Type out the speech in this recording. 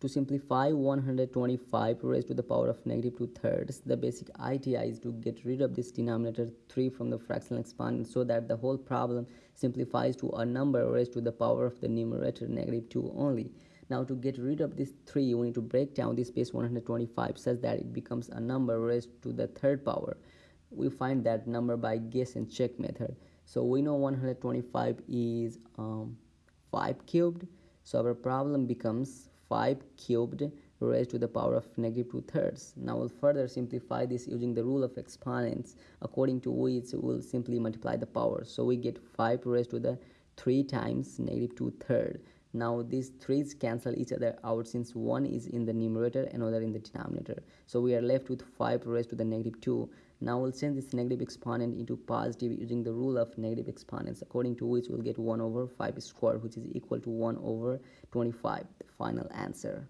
to simplify 125 raised to the power of negative 2 thirds, the basic idea is to get rid of this denominator 3 from the fractional exponent so that the whole problem simplifies to a number raised to the power of the numerator negative 2 only. Now to get rid of this 3, we need to break down this base 125 such that it becomes a number raised to the third power. We find that number by guess and check method. So we know 125 is um, 5 cubed. So our problem becomes 5 cubed raised to the power of negative 2 thirds. Now we'll further simplify this using the rule of exponents according to which we'll simply multiply the power. So we get 5 raised to the 3 times negative 2 third. Now these 3's cancel each other out since one is in the numerator and another in the denominator. So we are left with 5 raised to the negative 2. Now we'll change this negative exponent into positive using the rule of negative exponents according to which we'll get 1 over 5 squared which is equal to 1 over 25 the final answer